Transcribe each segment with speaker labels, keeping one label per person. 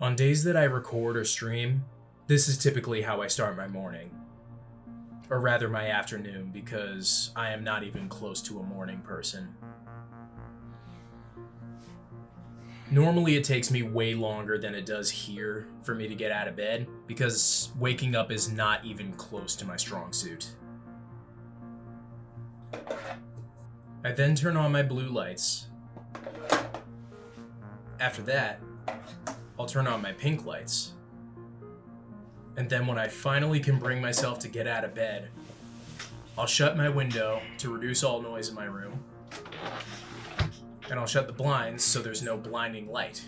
Speaker 1: On days that I record or stream, this is typically how I start my morning. Or rather, my afternoon, because I am not even close to a morning person. Normally, it takes me way longer than it does here for me to get out of bed, because waking up is not even close to my strong suit. I then turn on my blue lights. After that, I'll turn on my pink lights. And then when I finally can bring myself to get out of bed, I'll shut my window to reduce all noise in my room. And I'll shut the blinds so there's no blinding light.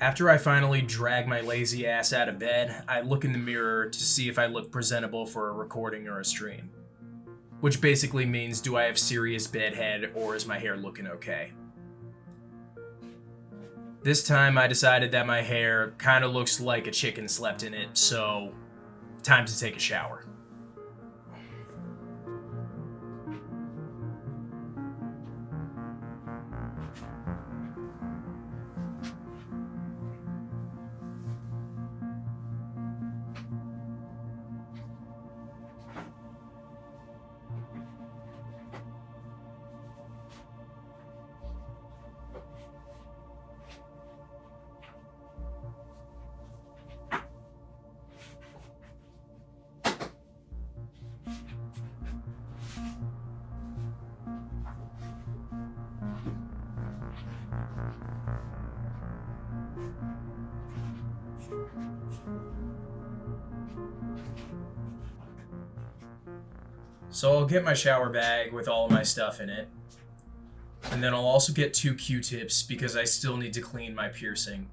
Speaker 1: After I finally drag my lazy ass out of bed, I look in the mirror to see if I look presentable for a recording or a stream. Which basically means do I have serious bedhead or is my hair looking okay? This time I decided that my hair kind of looks like a chicken slept in it, so time to take a shower. So I'll get my shower bag with all of my stuff in it. And then I'll also get two Q-tips because I still need to clean my piercing.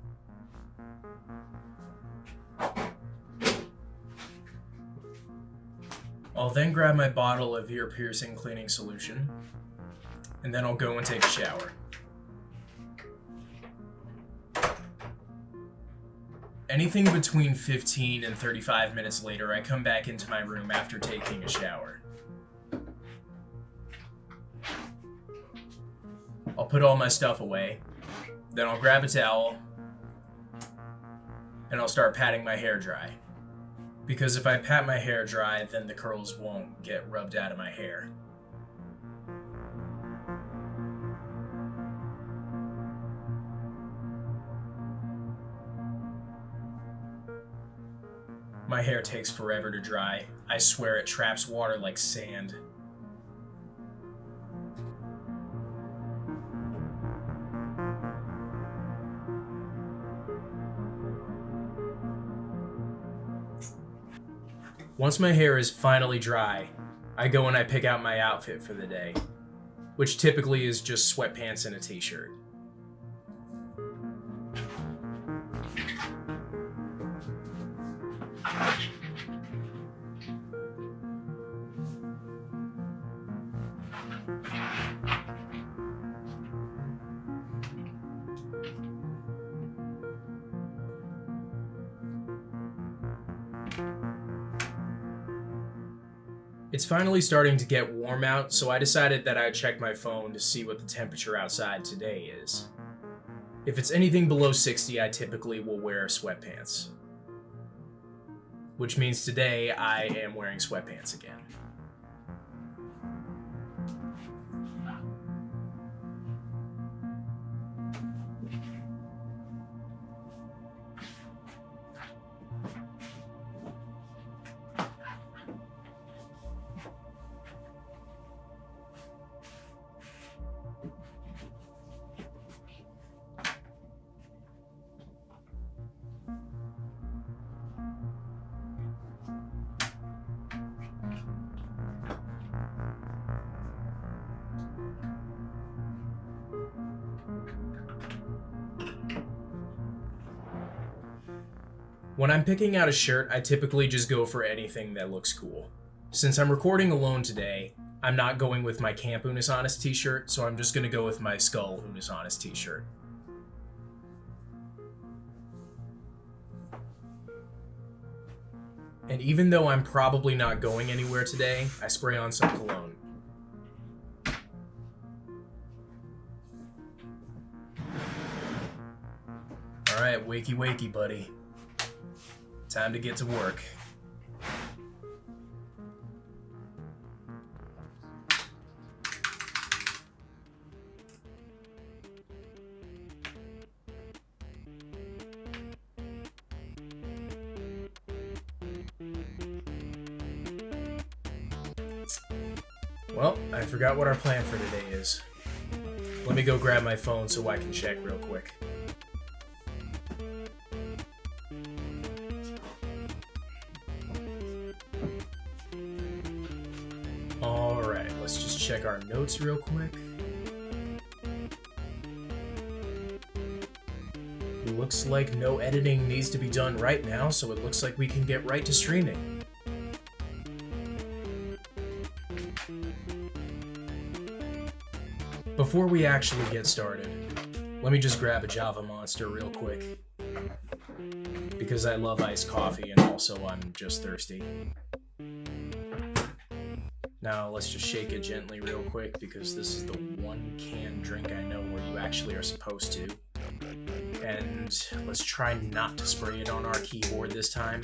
Speaker 1: I'll then grab my bottle of ear piercing cleaning solution. And then I'll go and take a shower. Anything between 15 and 35 minutes later, I come back into my room after taking a shower. I'll put all my stuff away. Then I'll grab a towel. And I'll start patting my hair dry. Because if I pat my hair dry, then the curls won't get rubbed out of my hair. My hair takes forever to dry. I swear it traps water like sand. Once my hair is finally dry, I go and I pick out my outfit for the day, which typically is just sweatpants and a t-shirt. It's finally starting to get warm out, so I decided that I'd check my phone to see what the temperature outside today is. If it's anything below 60, I typically will wear sweatpants. Which means today I am wearing sweatpants again. When I'm picking out a shirt, I typically just go for anything that looks cool. Since I'm recording alone today, I'm not going with my Camp Unis Honest t-shirt, so I'm just gonna go with my Skull Unis Honest t-shirt. And even though I'm probably not going anywhere today, I spray on some cologne. Alright, wakey wakey, buddy. Time to get to work. Well, I forgot what our plan for today is. Let me go grab my phone so I can check real quick. Check our notes real quick. Looks like no editing needs to be done right now, so it looks like we can get right to streaming. Before we actually get started, let me just grab a Java Monster real quick. Because I love iced coffee and also I'm just thirsty. Now let's just shake it gently real quick because this is the one canned drink I know where you actually are supposed to. And let's try not to spray it on our keyboard this time.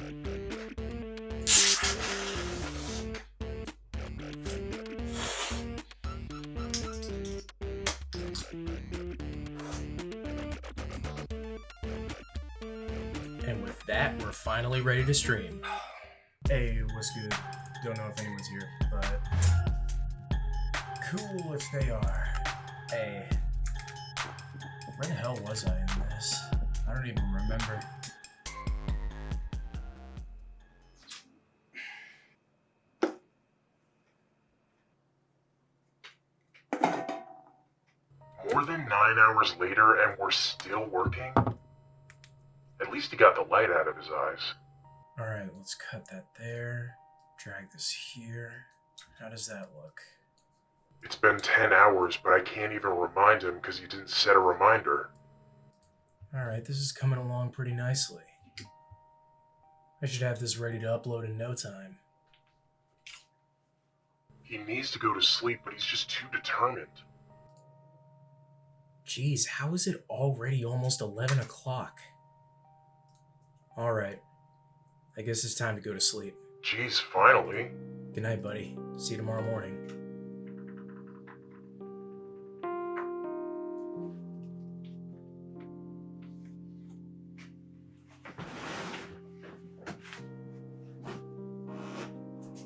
Speaker 1: And with that, we're finally ready to stream. Hey, what's good? Don't know if anyone's here, but cool if they are. Hey, where the hell was I in this? I don't even remember.
Speaker 2: More than nine hours later, and we're still working? At least he got the light out of his eyes.
Speaker 1: All right, let's cut that there. Drag this here. How does that look?
Speaker 2: It's been 10 hours, but I can't even remind him because he didn't set a reminder.
Speaker 1: All right, this is coming along pretty nicely. I should have this ready to upload in no time.
Speaker 2: He needs to go to sleep, but he's just too determined.
Speaker 1: Geez, how is it already almost 11 o'clock? Alright. I guess it's time to go to sleep.
Speaker 2: Jeez, finally.
Speaker 1: Good night, buddy. See you tomorrow morning.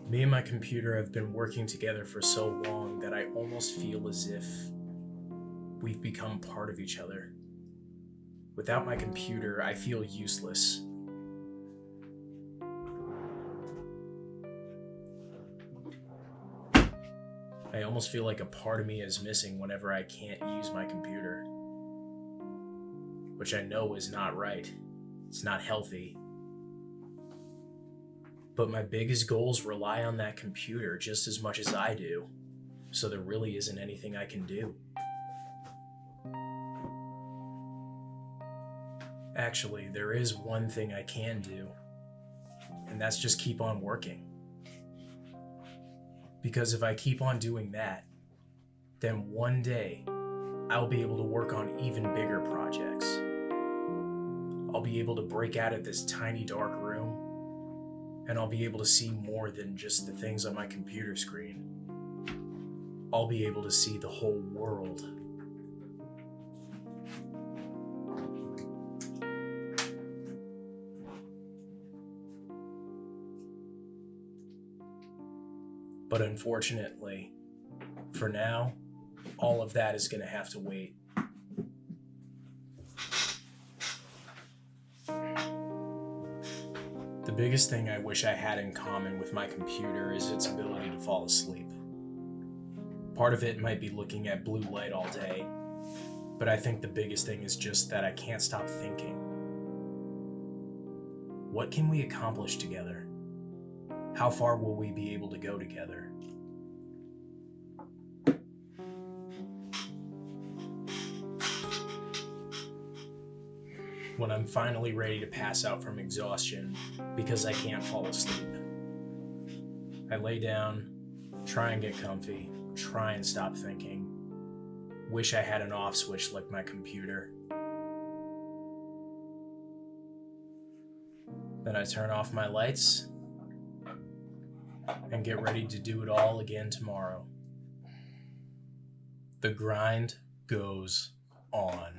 Speaker 1: Me and my computer have been working together for so long that I almost feel as if we've become part of each other. Without my computer, I feel useless. I almost feel like a part of me is missing whenever I can't use my computer. Which I know is not right. It's not healthy. But my biggest goals rely on that computer just as much as I do. So there really isn't anything I can do. Actually, there is one thing I can do, and that's just keep on working. Because if I keep on doing that, then one day I'll be able to work on even bigger projects. I'll be able to break out of this tiny dark room, and I'll be able to see more than just the things on my computer screen. I'll be able to see the whole world. But unfortunately, for now, all of that is going to have to wait. The biggest thing I wish I had in common with my computer is its ability to fall asleep. Part of it might be looking at blue light all day, but I think the biggest thing is just that I can't stop thinking. What can we accomplish together? how far will we be able to go together? When I'm finally ready to pass out from exhaustion because I can't fall asleep, I lay down, try and get comfy, try and stop thinking. Wish I had an off switch like my computer. Then I turn off my lights and get ready to do it all again tomorrow. The grind goes on.